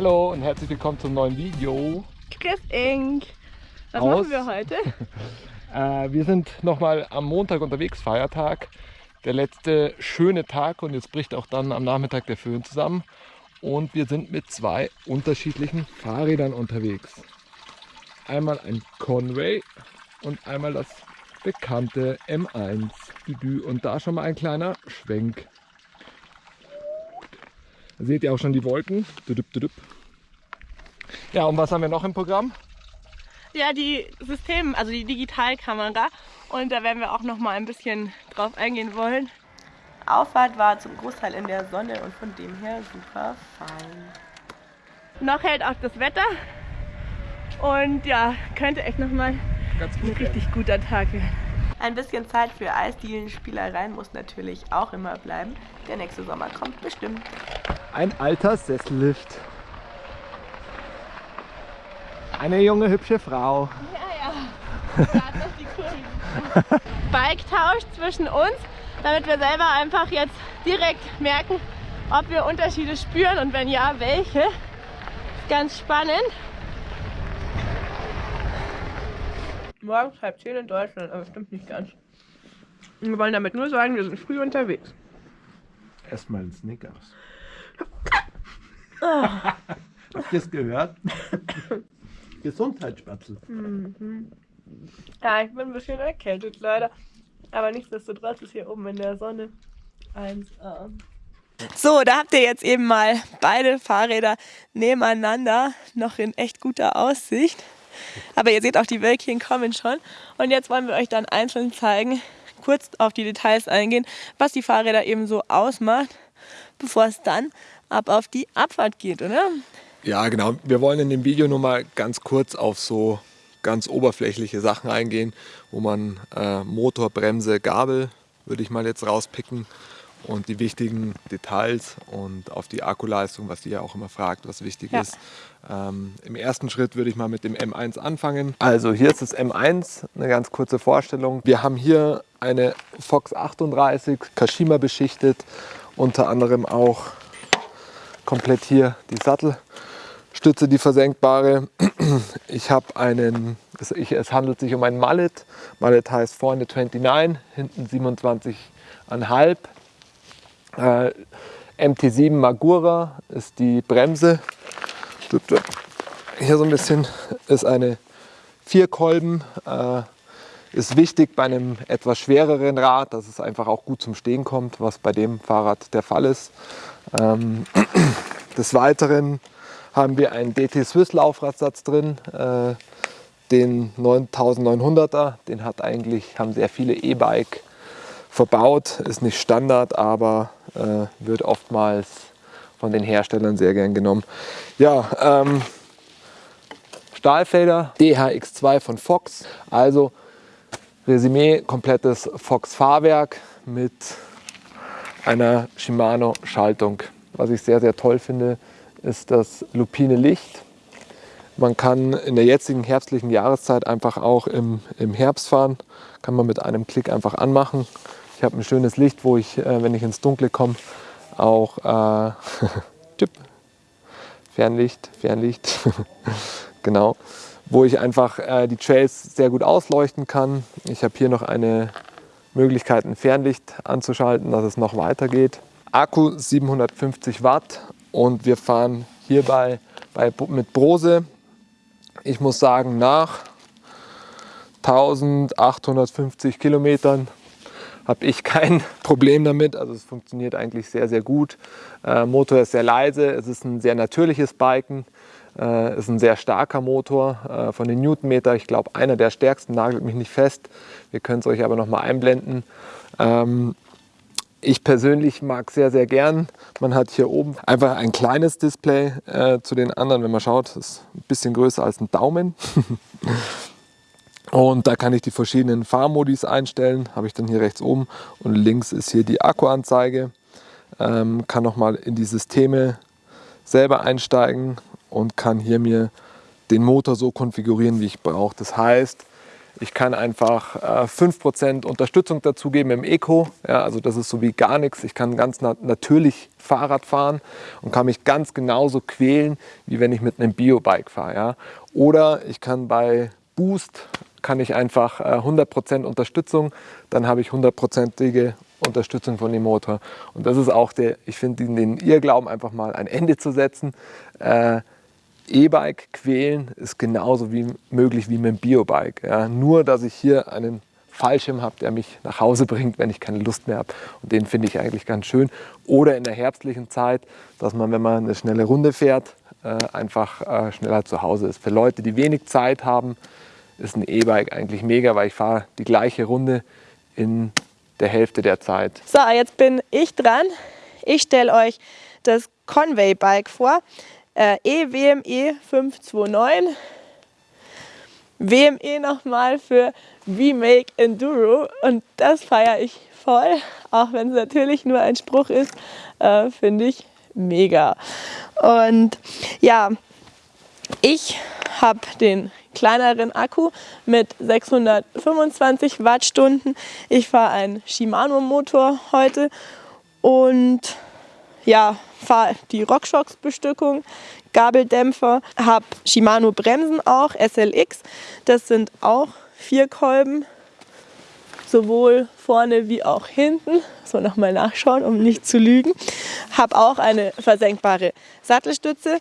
Hallo und herzlich willkommen zum neuen Video. Chris Inc. Was Aus- machen wir heute? Äh, wir sind nochmal am Montag unterwegs, Feiertag. Der letzte schöne Tag und jetzt bricht auch dann am Nachmittag der Föhn zusammen. Und wir sind mit zwei unterschiedlichen Fahrrädern unterwegs. Einmal ein Conway und einmal das bekannte M1 Düdü. Und da schon mal ein kleiner Schwenk. Da seht ihr auch schon die Wolken. Ja, und was haben wir noch im Programm? Ja, die System, also die Digitalkamera. Und da werden wir auch noch mal ein bisschen drauf eingehen wollen. Auffahrt war zum Großteil in der Sonne und von dem her super fein. Noch hält auch das Wetter. Und ja, könnte echt noch mal Ganz ein richtig guter Tag werden. Ein bisschen Zeit für Eisdielenspielereien muss natürlich auch immer bleiben. Der nächste Sommer kommt bestimmt. Ein alter Sessellift. Eine junge, hübsche Frau. Bike-Tausch zwischen uns, damit wir selber einfach jetzt direkt merken, ob wir Unterschiede spüren und wenn ja, welche. Ganz spannend. Morgens halb zehn in Deutschland, aber stimmt nicht ganz. Wir wollen damit nur sagen, wir sind früh unterwegs. Erstmal ein Snickers. Habt ihr es gehört? Gesundheitsspatzel. Ja, ich bin ein bisschen erkältet leider. Aber nichtsdestotrotz ist hier oben in der Sonne 1A. So, da habt ihr jetzt eben mal beide Fahrräder nebeneinander, noch in echt guter Aussicht. Aber ihr seht auch, die Wölkchen kommen schon. Und jetzt wollen wir euch dann einzeln zeigen, kurz auf die Details eingehen, was die Fahrräder eben so ausmacht, bevor es dann ab auf die Abfahrt geht, oder? Ja, genau. Wir wollen in dem Video nur mal ganz kurz auf so ganz oberflächliche Sachen eingehen, wo man äh, Motor, Bremse, Gabel würde ich mal jetzt rauspicken und die wichtigen Details und auf die Akkuleistung, was ihr ja auch immer fragt, was wichtig Ja. ist. Ähm, Im ersten Schritt würde ich mal mit dem M1 anfangen. Also hier ist das M1, eine ganz kurze Vorstellung. Wir haben hier eine Fox 38 Kashima beschichtet, unter anderem auch komplett hier die Sattelstütze, die versenkbare. Ich habe einen, es, handelt sich um einen Mallet. Mallet heißt vorne 29, hinten 27,5. Äh, MT7 Magura ist die Bremse. Hier so ein bisschen ist eine Vierkolben. Äh, ist wichtig bei einem etwas schwereren Rad, dass es einfach auch gut zum Stehen kommt, was bei dem Fahrrad der Fall ist. Ähm, des Weiteren haben wir einen DT Swiss Laufradsatz drin, äh, den 9900er. Den hat eigentlich, haben sehr viele E-Bike verbaut, ist nicht Standard, aber äh, wird oftmals von den Herstellern sehr gern genommen. Ja, ähm, Stahlfelder DHX2 von Fox, also Resümee, komplettes Fox-Fahrwerk mit einer Shimano-Schaltung. Was ich sehr, sehr toll finde, ist das lupine Licht. Man kann in der jetzigen herbstlichen Jahreszeit einfach auch im, im Herbst fahren. Kann man mit einem Klick einfach anmachen. Ich habe ein schönes Licht, wo ich, äh, wenn ich ins Dunkle komme, auch äh, Fernlicht, Fernlicht, genau, wo ich einfach äh, die Trails sehr gut ausleuchten kann. Ich habe hier noch eine Möglichkeit, ein Fernlicht anzuschalten, dass es noch weiter geht. Akku 750 Watt und wir fahren hierbei bei, mit Brose. Ich muss sagen, nach 1850 Kilometern habe ich kein Problem damit. Also es funktioniert eigentlich sehr, sehr gut. Äh, Motor ist sehr leise, es ist ein sehr natürliches Biken. Äh, ist ein sehr starker Motor äh, von den Newtonmeter. Ich glaube, einer der stärksten, nagelt mich nicht fest. Wir können es euch aber noch mal einblenden. Ähm, ich persönlich mag sehr, sehr gern. Man hat hier oben einfach ein kleines Display äh, zu den anderen. Wenn man schaut, ist ein bisschen größer als ein Daumen. Und da kann ich die verschiedenen Fahrmodis einstellen. Habe ich dann hier rechts oben. Und links ist hier die Akkuanzeige. Ähm, kann nochmal in die Systeme selber einsteigen und kann hier mir den Motor so konfigurieren, wie ich brauche. Das heißt, Ich kann einfach äh, 5% Unterstützung dazugeben im Eco. Ja, also das ist so wie gar nichts. Ich kann ganz na natürlich Fahrrad fahren und kann mich ganz genauso quälen, wie wenn ich mit einem Biobike fahre. Ja. Oder ich kann bei Boost, kann ich einfach äh, 100% Unterstützung, dann habe ich 100%ige Unterstützung von dem Motor. Und das ist auch der, ich finde, den, Irrglauben einfach mal ein Ende zu setzen. Äh, E-Bike quälen ist genauso wie möglich wie mit dem Biobike. Ja. Nur, dass ich hier einen Fallschirm habe, der mich nach Hause bringt, wenn ich keine Lust mehr habe. Und den finde ich eigentlich ganz schön. Oder in der herbstlichen Zeit, dass man, wenn man eine schnelle Runde fährt, äh, einfach äh, schneller zu Hause ist. Für Leute, die wenig Zeit haben, ist ein E-Bike eigentlich mega, weil ich fahre die gleiche Runde in der Hälfte der Zeit. So, jetzt bin ich dran. Ich stelle euch das Conway Bike vor äh, EWME 529. WME nochmal für Remake Enduro und das feiere ich voll, auch wenn es natürlich nur ein Spruch ist, äh, finde ich mega. Und ja, ich habe den kleineren Akku mit 625 Wattstunden. Ich fahre einen Shimano Motor heute und ja, fahre die RockShox-Bestückung, Gabeldämpfer, habe Shimano Bremsen auch, SLX. Das sind auch vier Kolben, sowohl vorne wie auch hinten. So nochmal nachschauen, um nicht zu lügen. Habe auch eine versenkbare Sattelstütze.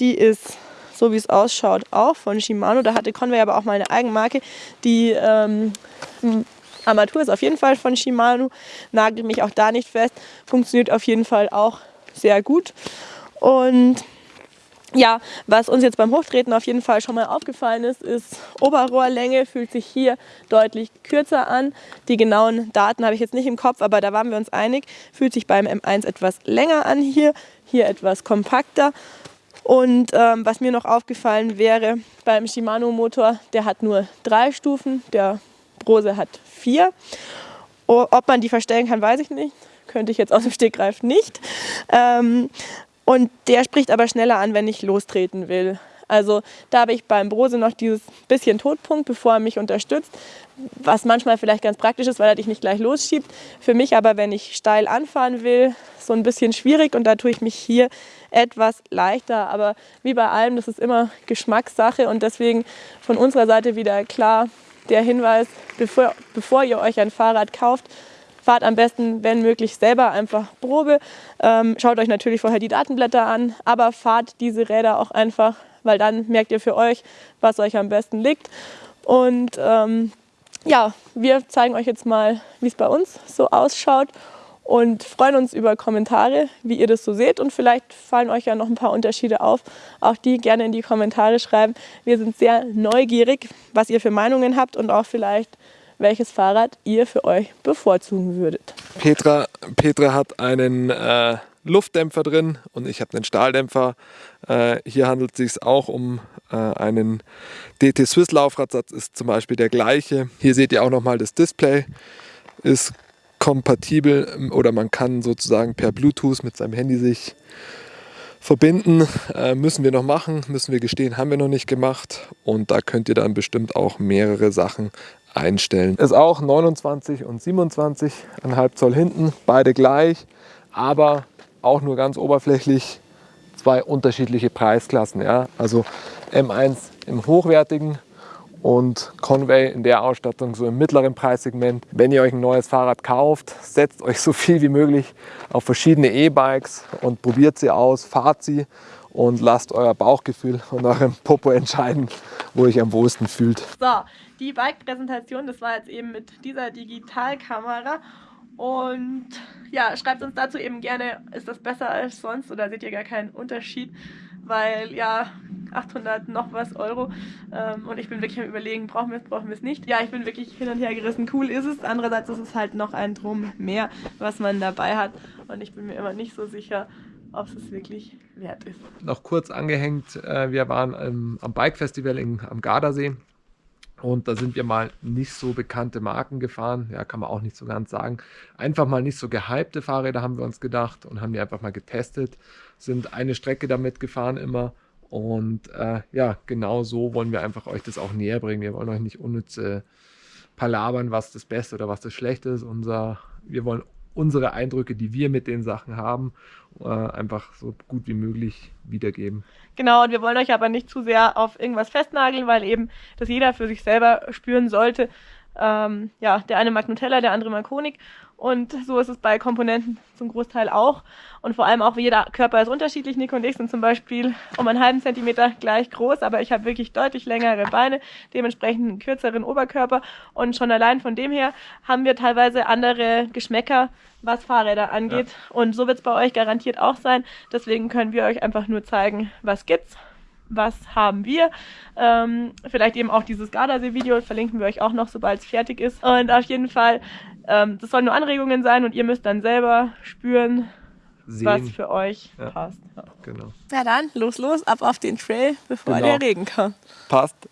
Die ist, so wie es ausschaut, auch von Shimano. Da hatte Conway aber auch mal eine Eigenmarke. Die ähm, Armatur ist auf jeden Fall von Shimano, nagelt mich auch da nicht fest, funktioniert auf jeden Fall auch sehr gut. Und ja, was uns jetzt beim Hochtreten auf jeden Fall schon mal aufgefallen ist, ist Oberrohrlänge fühlt sich hier deutlich kürzer an. Die genauen Daten habe ich jetzt nicht im Kopf, aber da waren wir uns einig. Fühlt sich beim M1 etwas länger an hier, hier etwas kompakter. Und ähm, was mir noch aufgefallen wäre beim Shimano Motor, der hat nur drei Stufen, der Brose hat vier. Ob man die verstellen kann, weiß ich nicht. Könnte ich jetzt aus dem Stegreif nicht. Ähm, und der spricht aber schneller an, wenn ich lostreten will. Also da habe ich beim Brose noch dieses bisschen Todpunkt, bevor er mich unterstützt, was manchmal vielleicht ganz praktisch ist, weil er dich nicht gleich losschiebt. Für mich aber, wenn ich steil anfahren will, so ein bisschen schwierig und da tue ich mich hier etwas leichter. Aber wie bei allem, das ist immer Geschmackssache und deswegen von unserer Seite wieder klar der Hinweis, bevor, bevor ihr euch ein Fahrrad kauft, fahrt am besten, wenn möglich, selber einfach Probe. Ähm, schaut euch natürlich vorher die Datenblätter an, aber fahrt diese Räder auch einfach, weil dann merkt ihr für euch, was euch am besten liegt. Und ähm, ja, wir zeigen euch jetzt mal, wie es bei uns so ausschaut und freuen uns über Kommentare, wie ihr das so seht und vielleicht fallen euch ja noch ein paar Unterschiede auf. Auch die gerne in die Kommentare schreiben. Wir sind sehr neugierig, was ihr für Meinungen habt und auch vielleicht welches Fahrrad ihr für euch bevorzugen würdet. Petra, Petra hat einen äh, Luftdämpfer drin und ich habe einen Stahldämpfer. Äh, hier handelt es sich auch um äh, einen DT Swiss Laufradsatz, ist zum Beispiel der gleiche. Hier seht ihr auch nochmal das Display, ist kompatibel ähm, oder man kann sozusagen per Bluetooth mit seinem Handy sich verbinden. Äh, müssen wir noch machen, müssen wir gestehen, haben wir noch nicht gemacht. Und da könnt ihr dann bestimmt auch mehrere Sachen einstellen. Ist auch 29 und 27,5 Zoll hinten, beide gleich, aber auch nur ganz oberflächlich zwei unterschiedliche Preisklassen. Ja? Also M1 im hochwertigen und Conway in der Ausstattung so im mittleren Preissegment. Wenn ihr euch ein neues Fahrrad kauft, setzt euch so viel wie möglich auf verschiedene E-Bikes und probiert sie aus, fahrt sie und lasst euer Bauchgefühl und eurem Popo entscheiden, wo ihr euch am wohlsten fühlt. So, die Bike-Präsentation, das war jetzt eben mit dieser Digitalkamera. Und ja, schreibt uns dazu eben gerne, ist das besser als sonst oder seht ihr gar keinen Unterschied? Weil ja, 800 noch was Euro ähm, und ich bin wirklich am überlegen, brauchen wir es, brauchen wir es nicht. Ja, ich bin wirklich hin und her gerissen, cool ist es. Andererseits ist es halt noch ein Drum mehr, was man dabei hat und ich bin mir immer nicht so sicher, ob es wirklich wert ist. Noch kurz angehängt, äh, wir waren am Bike Festival in, am Gardasee und da sind wir mal nicht so bekannte Marken gefahren. Ja, kann man auch nicht so ganz sagen. Einfach mal nicht so gehypte Fahrräder haben wir uns gedacht und haben die einfach mal getestet. Sind eine Strecke damit gefahren immer Und äh, ja, genau so wollen wir einfach euch das auch näher bringen. Wir wollen euch nicht unnütz äh, palabern, was das Beste oder was das Schlechte ist. Unser, wir wollen unsere Eindrücke, die wir mit den Sachen haben, äh, einfach so gut wie möglich wiedergeben. Genau, und wir wollen euch aber nicht zu sehr auf irgendwas festnageln, weil eben das jeder für sich selber spüren sollte. Ähm, ja, der eine mag Nutella, der andere mag Honig. Und so ist es bei Komponenten zum Großteil auch. Und vor allem auch jeder Körper ist unterschiedlich. Nico und ich sind zum Beispiel um einen halben Zentimeter gleich groß, aber ich habe wirklich deutlich längere Beine, dementsprechend einen kürzeren Oberkörper. Und schon allein von dem her haben wir teilweise andere Geschmäcker, was Fahrräder angeht. Ja. Und so wird es bei euch garantiert auch sein. Deswegen können wir euch einfach nur zeigen, was gibt's was haben wir. Ähm, vielleicht eben auch dieses Gardasee-Video verlinken wir euch auch noch, sobald es fertig ist. Und auf jeden Fall, ähm, das sollen nur Anregungen sein und ihr müsst dann selber spüren, Sehen. was für euch ja. passt. Ja. Genau. Na dann, los, los, ab auf den Trail, bevor genau. der Regen kommt. Passt.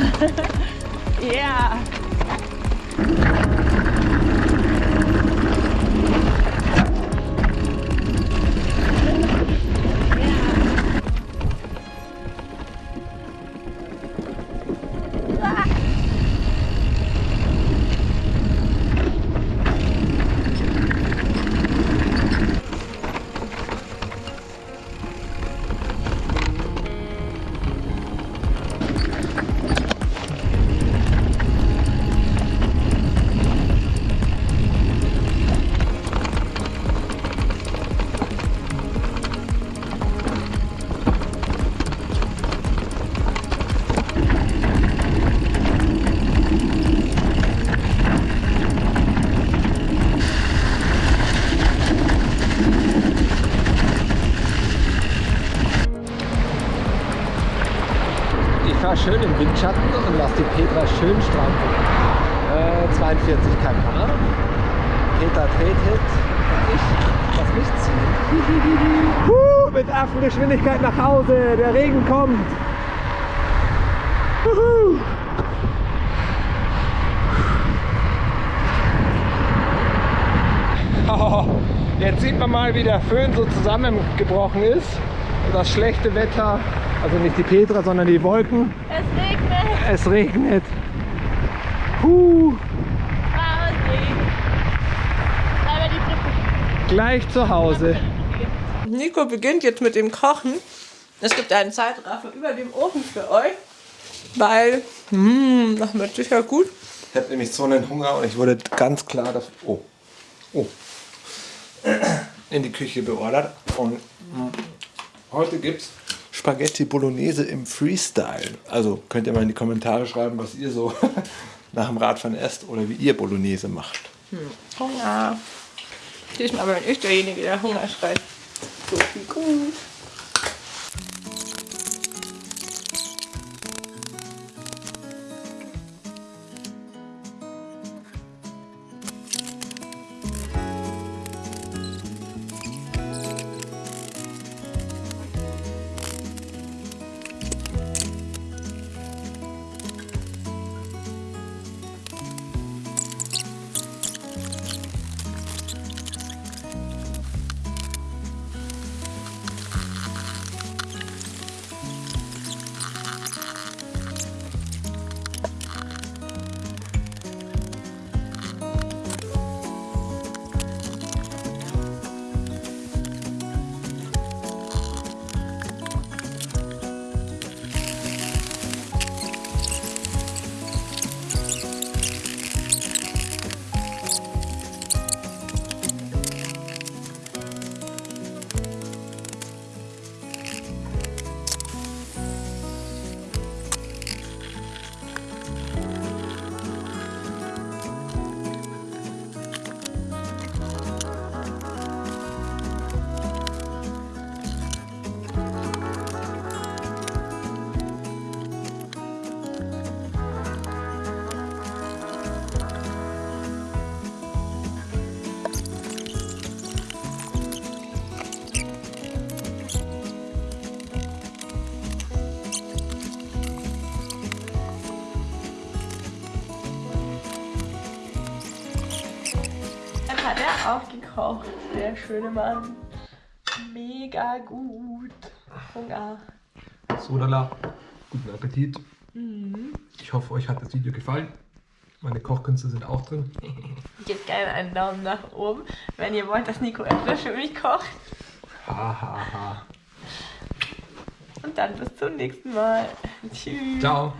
yeah. Schön im Windschatten und lasse die Petra schön strampeln. Äh, 42 km/h. Peter dreht hit und ich lass mich ziehen. Huh, mit Affengeschwindigkeit nach Hause. Der Regen kommt. Juhu. Oh, jetzt sieht man mal, wie der Föhn so zusammengebrochen ist. Das schlechte Wetter, also nicht die Petra, sondern die Wolken. Es regnet. Es regnet. Huh, gleich zu Hause. Nico beginnt jetzt mit dem Kochen. Es gibt einen Zeitraffer über dem Ofen für euch, weil, hm, das wird sicher gut. Ich habe nämlich so einen Hunger und ich wurde ganz klar dafür, oh, oh, in die Küche beordert. Und mm, heute gibt es Spaghetti Bolognese im Freestyle. Also könnt ihr mal in die Kommentare schreiben, was ihr so nach dem Radfahren esst oder wie ihr Bolognese macht. Hunger. Diesmal bin ich derjenige, der Hunger schreit. So viel gut. Gekocht. Der schöne Mann. Mega gut. Hunger. Sodala, guten Appetit. Ich hoffe, euch hat das Video gefallen. Meine Kochkünste sind auch drin. Gebt gerne einen Daumen nach oben, wenn ihr wollt, dass Nico etwas für mich kocht. Ha, ha, ha. Und dann bis zum nächsten Mal. Tschüss. Ciao.